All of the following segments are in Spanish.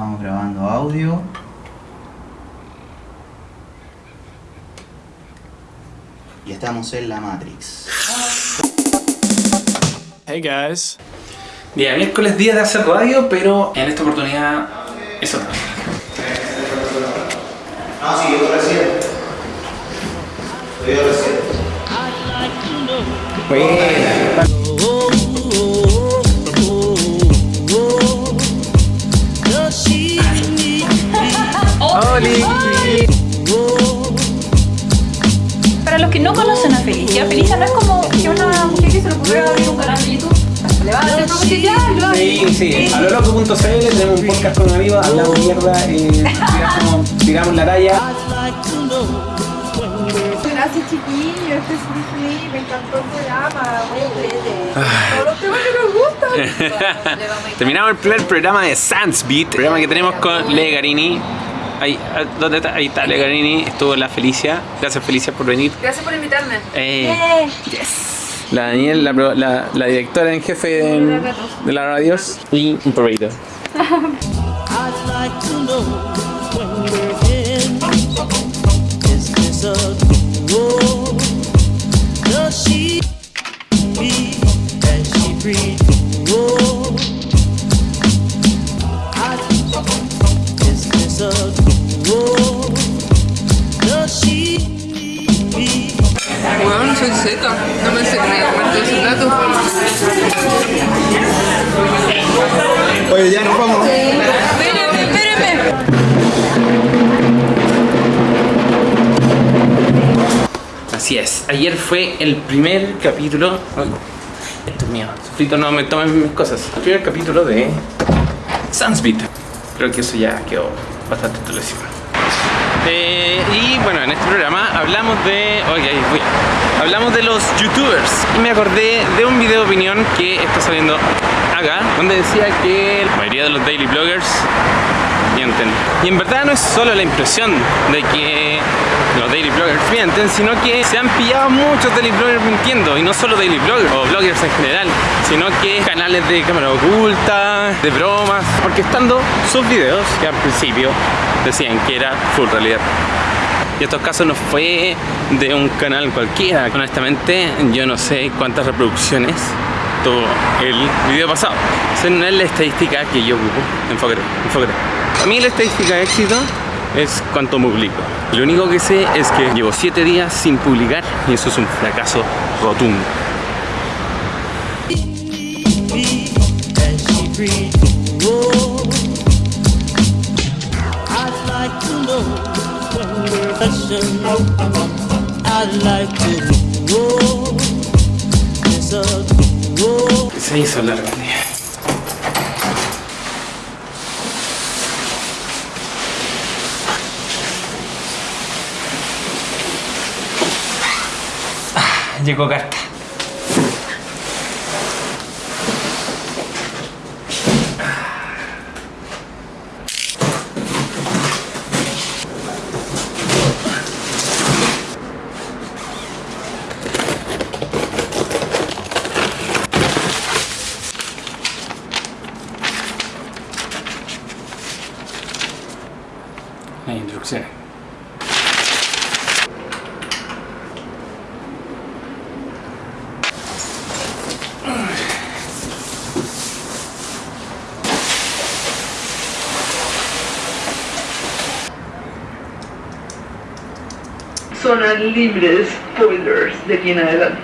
estamos grabando audio. Y estamos en la Matrix. Hey guys. Día miércoles, día de hacer radio, pero en esta oportunidad es otra. No, sí, yo recién. Yo recién. Buena. loco.cl tenemos un podcast con amigos, hablamos mierda, eh, tiramos, tiramos la talla. Gracias chiquillos, este es Disney, me encantó el programa. Todos los temas que nos gustan. Terminamos el primer programa de Sans Beat, programa que tenemos con Le Garini. Ahí, ah, ¿dónde está? Ahí está Le Garini, estuvo la Felicia. Gracias Felicia por venir. Gracias por invitarme. Eh, la Daniel, la, pro- la, la directora en jefe de, de la radios y un perrito. Así es, ayer fue el primer capítulo. Ay, esto es mío, Sofrito, no me tomen mis cosas. El primer capítulo de Sunsbeat. Creo que eso ya quedó bastante establecido. Eh, y bueno, en este programa hablamos de. Oye, ahí voy. Hablamos de los youtubers. Y me acordé de un video de opinión que está saliendo acá, donde decía que la mayoría de los daily bloggers mienten. Y en verdad no es solo la impresión de que los daily bloggers mienten, sino que se han pillado muchos daily bloggers mintiendo. Y no solo daily bloggers o bloggers en general, sino que canales de cámara oculta, de bromas, orquestando sus videos que al principio decían que era full realidad. Y estos casos no fue de un canal cualquiera. Honestamente, yo no sé cuántas reproducciones tuvo el video pasado. Esa no es la estadística que yo ocupo. Enfócate, enfócate. A mí la estadística de éxito es cuánto publico. Lo único que sé es que llevo 7 días sin publicar y eso es un fracaso rotundo. me and she breathe. Llegó carta. La instrucción. Zona libre de spoilers de aquí en adelante.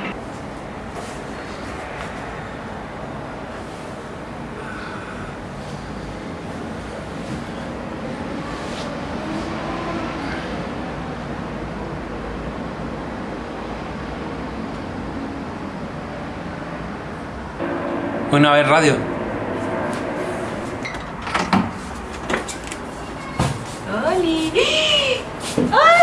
Bueno, a ver, radio. ¡Oli! ¡Ah!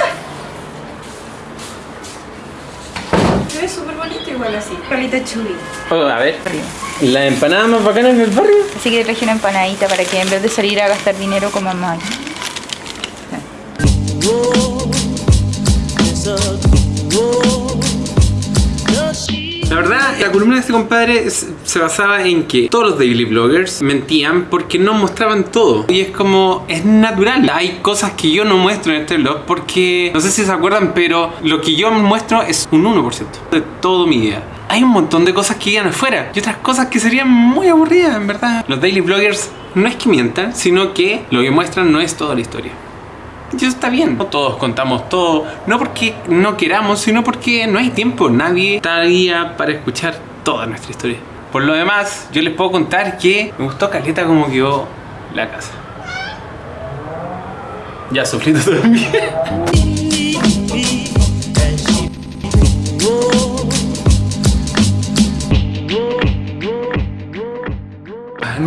Se ve súper bonito igual así. Carlita chuli. Oh, a ver. La empanada más bacana del barrio. Así que traje una empanadita para que en vez de salir a gastar dinero coman más. La columna de este compadre se basaba en que todos los daily bloggers mentían porque no mostraban todo. Y es como, es natural. Hay cosas que yo no muestro en este blog porque, no sé si se acuerdan, pero lo que yo muestro es un 1% de todo mi día. Hay un montón de cosas que quedan afuera y otras cosas que serían muy aburridas, en verdad. Los daily bloggers no es que mientan, sino que lo que muestran no es toda la historia. Y eso está bien. No todos contamos todo, no porque no queramos, sino porque no hay tiempo. Nadie está para escuchar toda nuestra historia. Por lo demás, yo les puedo contar que me gustó Caleta como quedó la casa. Ya, sofrito también.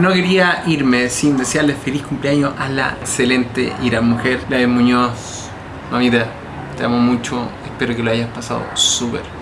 No quería irme sin desearle feliz cumpleaños a la excelente y mujer, la de Muñoz. Mamita, te amo mucho, espero que lo hayas pasado súper.